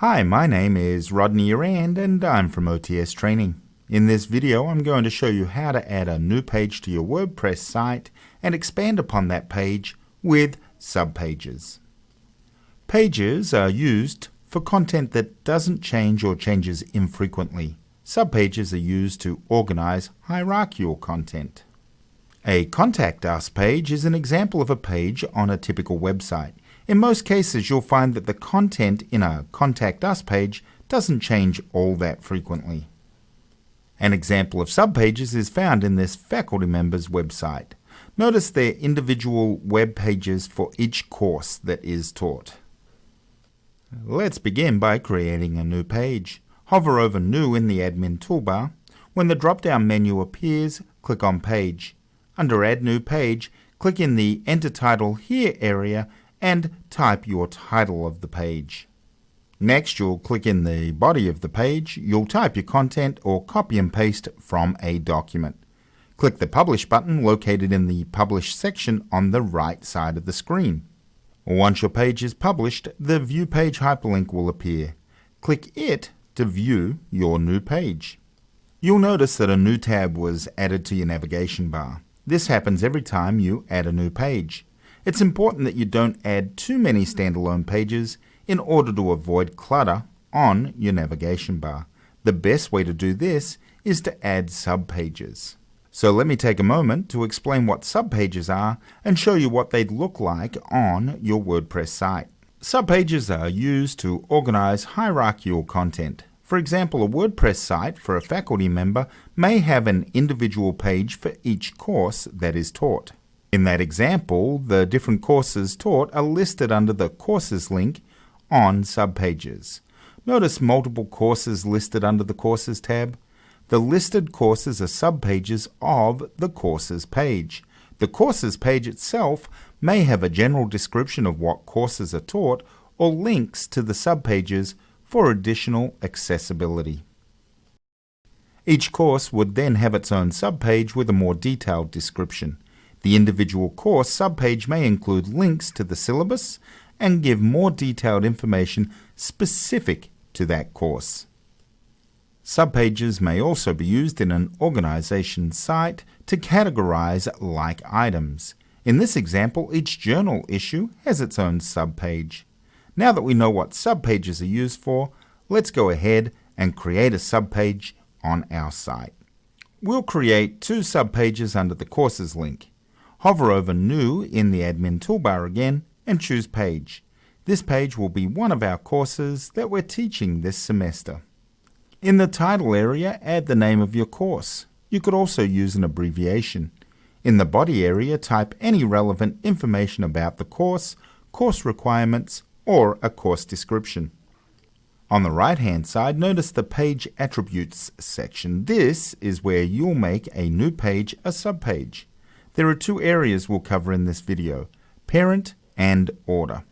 Hi, my name is Rodney Rand and I'm from OTS Training. In this video I'm going to show you how to add a new page to your WordPress site and expand upon that page with subpages. Pages are used for content that doesn't change or changes infrequently. Subpages are used to organize hierarchical content. A Contact Us page is an example of a page on a typical website. In most cases, you'll find that the content in a Contact Us page doesn't change all that frequently. An example of subpages is found in this faculty member's website. Notice their individual web pages for each course that is taught. Let's begin by creating a new page. Hover over New in the Admin toolbar. When the drop-down menu appears, click on Page. Under Add New Page, click in the Enter Title Here area and type your title of the page. Next, you'll click in the body of the page, you'll type your content or copy and paste from a document. Click the Publish button located in the Publish section on the right side of the screen. Once your page is published, the View Page hyperlink will appear. Click it to view your new page. You'll notice that a new tab was added to your navigation bar. This happens every time you add a new page. It's important that you don't add too many standalone pages in order to avoid clutter on your navigation bar. The best way to do this is to add subpages. So let me take a moment to explain what subpages are and show you what they'd look like on your WordPress site. Subpages are used to organize hierarchical content. For example, a WordPress site for a faculty member may have an individual page for each course that is taught. In that example, the different courses taught are listed under the Courses link on subpages. Notice multiple courses listed under the Courses tab. The listed courses are subpages of the Courses page. The Courses page itself may have a general description of what courses are taught or links to the subpages for additional accessibility. Each course would then have its own subpage with a more detailed description. The individual course subpage may include links to the syllabus and give more detailed information specific to that course. Subpages may also be used in an organization site to categorize like items. In this example, each journal issue has its own subpage. Now that we know what subpages are used for, let's go ahead and create a subpage on our site. We'll create two subpages under the Courses link. Hover over New in the Admin toolbar again and choose Page. This page will be one of our courses that we're teaching this semester. In the title area, add the name of your course. You could also use an abbreviation. In the body area, type any relevant information about the course, course requirements, or a course description. On the right hand side, notice the Page Attributes section. This is where you'll make a new page a subpage. There are two areas we'll cover in this video, parent and order.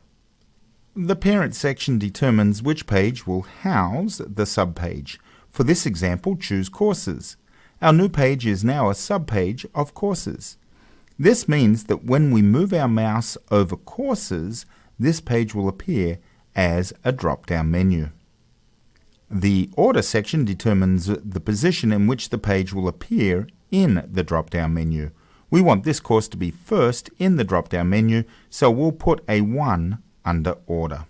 The parent section determines which page will house the subpage. For this example, choose courses. Our new page is now a subpage of courses. This means that when we move our mouse over courses, this page will appear as a drop-down menu. The Order section determines the position in which the page will appear in the drop-down menu. We want this course to be first in the drop-down menu, so we'll put a 1 under Order.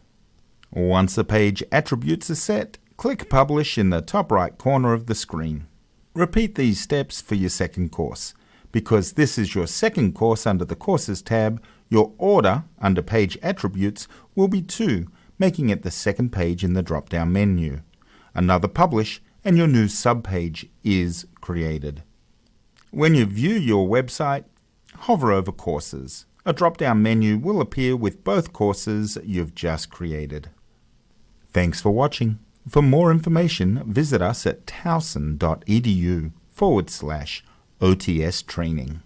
Once the page attributes are set, click Publish in the top right corner of the screen. Repeat these steps for your second course. Because this is your second course under the Courses tab, your order under Page Attributes will be 2, making it the second page in the drop-down menu. Another Publish and your new subpage is created. When you view your website, hover over Courses. A drop-down menu will appear with both courses you've just created. Thanks for watching. For more information, visit us at towson.edu forward slash OTS training.